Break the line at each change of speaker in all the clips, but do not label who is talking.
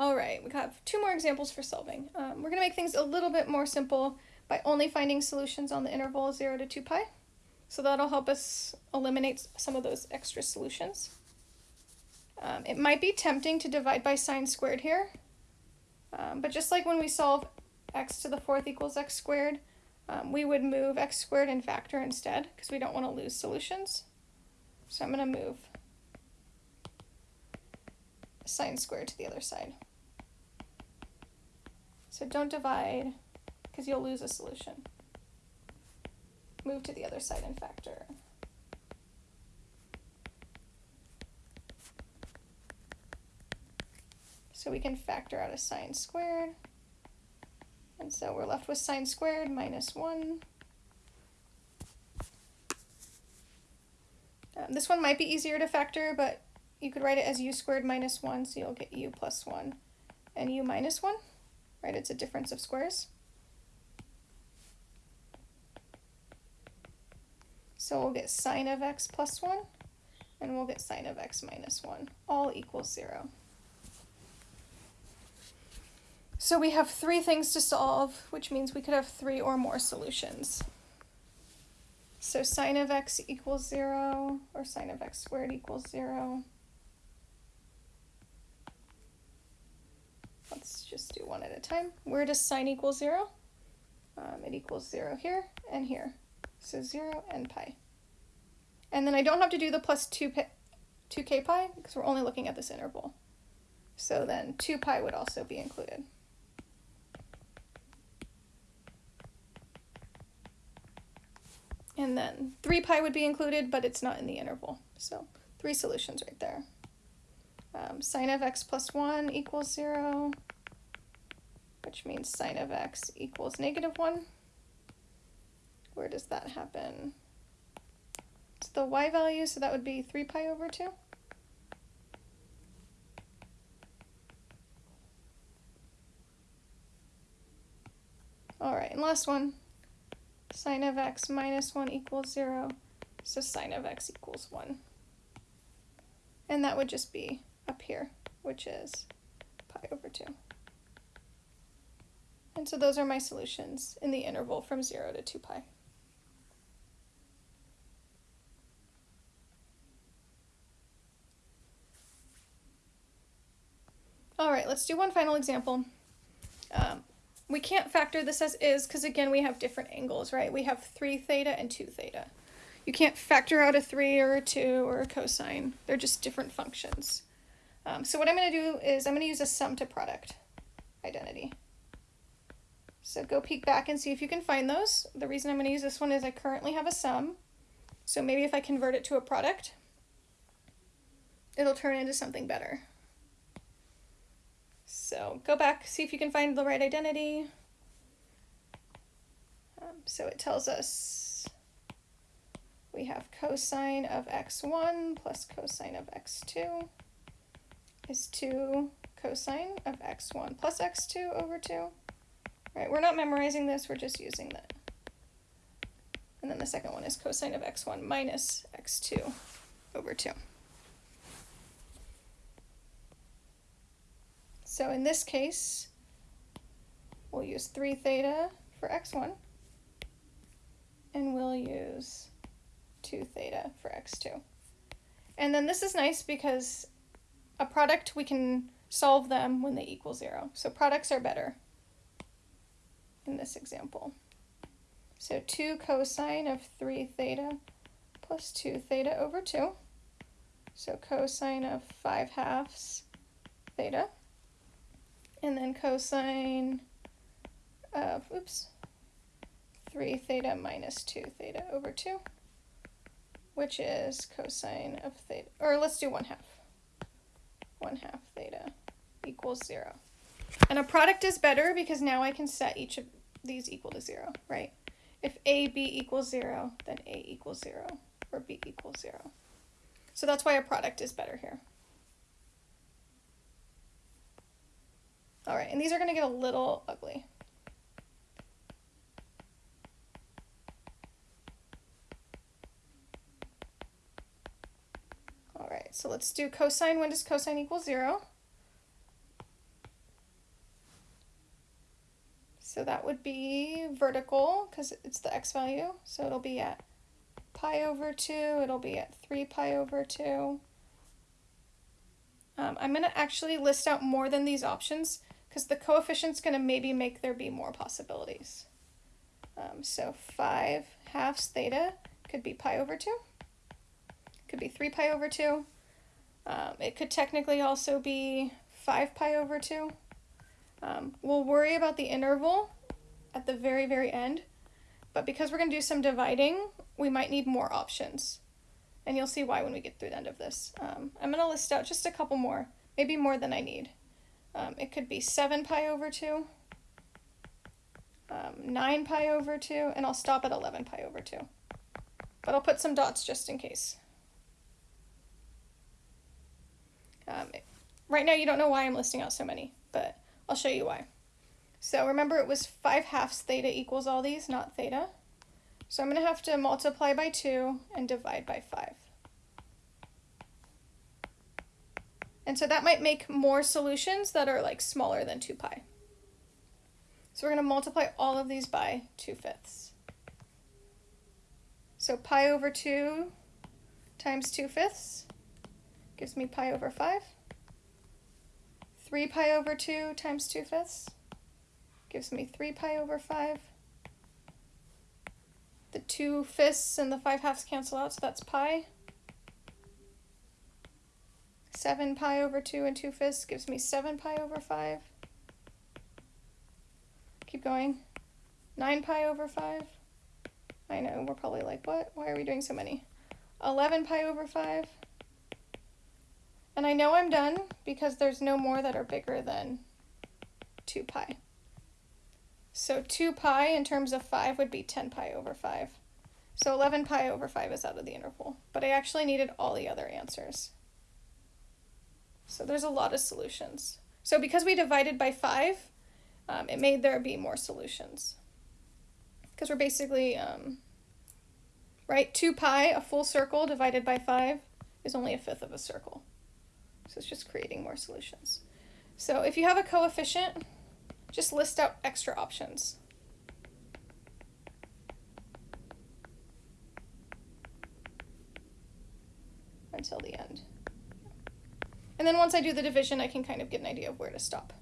All right, we have two more examples for solving. Um, we're going to make things a little bit more simple by only finding solutions on the interval 0 to 2 pi. So that'll help us eliminate some of those extra solutions. Um, it might be tempting to divide by sine squared here, um, but just like when we solve x to the fourth equals x squared, um, we would move x squared and factor instead because we don't want to lose solutions. So I'm going to move sine squared to the other side. So don't divide because you'll lose a solution. Move to the other side and factor. So we can factor out a sine squared. And so we're left with sine squared minus 1. Um, this one might be easier to factor, but you could write it as u squared minus 1, so you'll get u plus 1 and u minus 1, right? It's a difference of squares. So we'll get sine of x plus 1, and we'll get sine of x minus 1, all equals 0. So we have three things to solve, which means we could have three or more solutions. So sine of x equals 0, or sine of x squared equals 0. Let's just do one at a time. Where does sine equal 0? Um, it equals 0 here and here. So 0 and pi. And then I don't have to do the plus 2 pi, 2k pi because we're only looking at this interval. So then 2 pi would also be included. And then 3 pi would be included, but it's not in the interval. So three solutions right there. Um, sine of x plus 1 equals 0, which means sine of x equals negative 1. Where does that happen? It's the y value, so that would be 3 pi over 2. All right, and last one, sine of x minus 1 equals 0, so sine of x equals 1. And that would just be up here, which is pi over 2. And so those are my solutions in the interval from 0 to 2 pi. All right, let's do one final example. Um, we can't factor this as is because again we have different angles, right? We have 3 theta and 2 theta. You can't factor out a 3 or a 2 or a cosine. They're just different functions. Um, so what I'm going to do is I'm going to use a sum to product identity. So go peek back and see if you can find those. The reason I'm going to use this one is I currently have a sum. So maybe if I convert it to a product, it'll turn into something better. So go back, see if you can find the right identity. Um, so it tells us we have cosine of x1 plus cosine of x2 is 2 cosine of x1 plus x2 over 2. Right, we're not memorizing this, we're just using that. And then the second one is cosine of x1 minus x2 over 2. So in this case, we'll use 3 theta for x1, and we'll use 2 theta for x2. And then this is nice because a product, we can solve them when they equal 0. So products are better in this example. So 2 cosine of 3 theta plus 2 theta over 2. So cosine of 5 halves theta and then cosine of, oops, 3 theta minus 2 theta over 2, which is cosine of theta, or let's do 1 half. 1 half theta equals 0. And a product is better because now I can set each of these equal to 0, right? If a, b equals 0, then a equals 0, or b equals 0. So that's why a product is better here. All right, and these are going to get a little ugly. All right, so let's do cosine. When does cosine equal 0? So that would be vertical because it's the x value. So it'll be at pi over 2, it'll be at 3 pi over 2. Um, I'm going to actually list out more than these options because the coefficient's going to maybe make there be more possibilities. Um, so 5 halves theta could be pi over 2. Could be 3 pi over 2. Um, it could technically also be 5 pi over 2. Um, we'll worry about the interval at the very, very end. But because we're going to do some dividing, we might need more options. And you'll see why when we get through the end of this. Um, I'm going to list out just a couple more, maybe more than I need. Um, it could be 7 pi over 2, um, 9 pi over 2, and I'll stop at 11 pi over 2. But I'll put some dots just in case. Um, right now you don't know why I'm listing out so many, but I'll show you why. So remember it was 5 halves theta equals all these, not theta. So I'm going to have to multiply by 2 and divide by 5. And so that might make more solutions that are like smaller than 2 pi. So we're going to multiply all of these by 2 fifths. So pi over 2 times 2 fifths gives me pi over 5. 3 pi over 2 times 2 fifths gives me 3 pi over 5. The 2 fifths and the 5 halves cancel out, so that's pi. 7 pi over 2 and 2 fifths gives me 7 pi over 5. Keep going. 9 pi over 5. I know, we're probably like, what? Why are we doing so many? 11 pi over 5. And I know I'm done because there's no more that are bigger than 2 pi. So 2 pi in terms of 5 would be 10 pi over 5. So 11 pi over 5 is out of the interval, but I actually needed all the other answers. So there's a lot of solutions. So because we divided by 5, um, it made there be more solutions. Because we're basically, um, right, 2 pi, a full circle divided by 5, is only a fifth of a circle. So it's just creating more solutions. So if you have a coefficient, just list out extra options. Until the end. And then once I do the division, I can kind of get an idea of where to stop.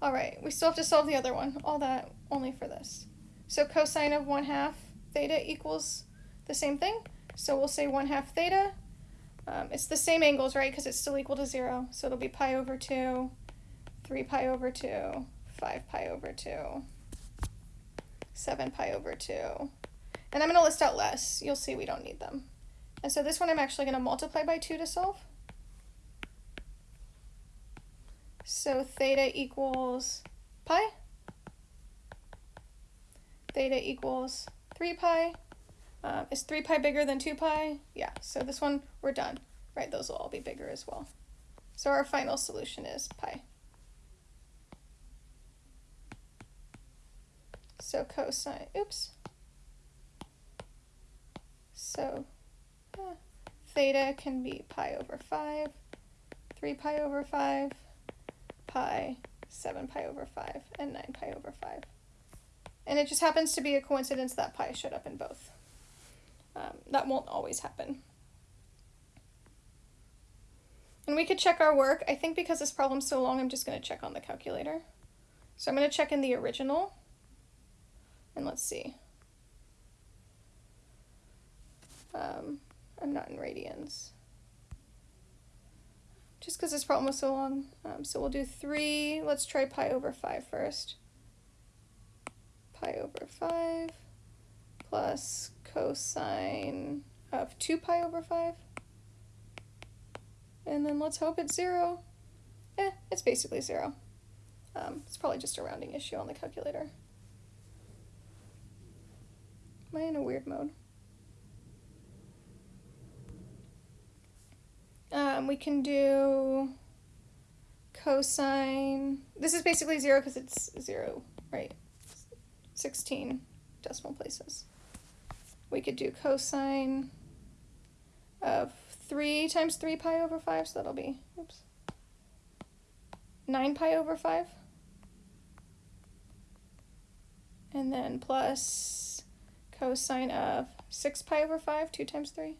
All right, we still have to solve the other one. All that only for this. So cosine of 1 half theta equals the same thing. So we'll say 1 half theta. Um, it's the same angles, right, because it's still equal to 0. So it'll be pi over 2, 3 pi over 2, 5 pi over 2, 7 pi over 2. And I'm going to list out less. You'll see we don't need them. And so this one I'm actually going to multiply by 2 to solve. So theta equals pi. Theta equals 3 pi. Um, is 3 pi bigger than 2 pi? Yeah, so this one, we're done. Right, those will all be bigger as well. So our final solution is pi. So cosine, oops. So uh, theta can be pi over 5, 3 pi over 5, pi, 7 pi over 5, and 9 pi over 5. And it just happens to be a coincidence that pi showed up in both. Um, that won't always happen. And we could check our work. I think because this problem's so long, I'm just going to check on the calculator. So I'm going to check in the original. And let's see. Um, I'm not in radians. Just because this problem was so long. Um, so we'll do 3. Let's try pi over 5 first. Pi over 5 plus cosine of 2 pi over 5. And then let's hope it's 0. Eh, it's basically 0. Um, it's probably just a rounding issue on the calculator. Am I in a weird mode? Um, we can do cosine. This is basically zero because it's zero, right? 16 decimal places. We could do cosine of 3 times 3 pi over 5, so that'll be, oops, 9 pi over 5. and then plus cosine of 6 pi over 5, 2 times 3.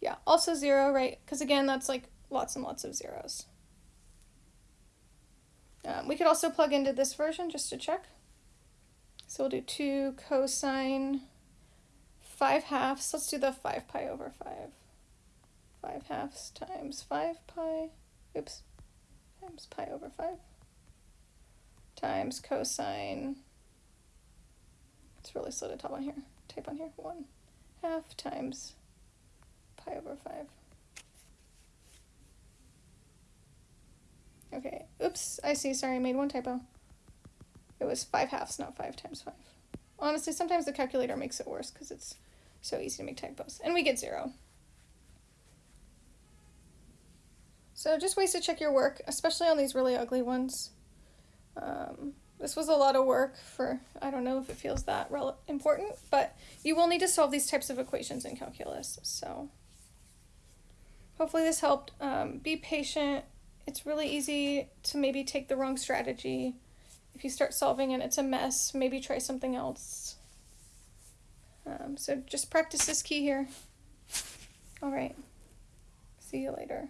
Yeah, also 0, right? Because again, that's like lots and lots of zeros. Um, we could also plug into this version just to check. So we'll do 2 cosine 5 halves. Let's do the 5 pi over 5. 5 halves times 5 pi, oops, times pi over 5 times cosine, it's really slow to type on here, type on here, 1 half times pi over 5. Okay, oops, I see, sorry, I made one typo. It was 5 halves, not 5 times 5. Honestly, sometimes the calculator makes it worse because it's so easy to make typos. And we get 0. So just ways to check your work, especially on these really ugly ones. Um, this was a lot of work for, I don't know if it feels that important, but you will need to solve these types of equations in calculus. So hopefully this helped. Um, be patient. It's really easy to maybe take the wrong strategy. If you start solving and it's a mess, maybe try something else. Um, so just practice this key here. All right. See you later.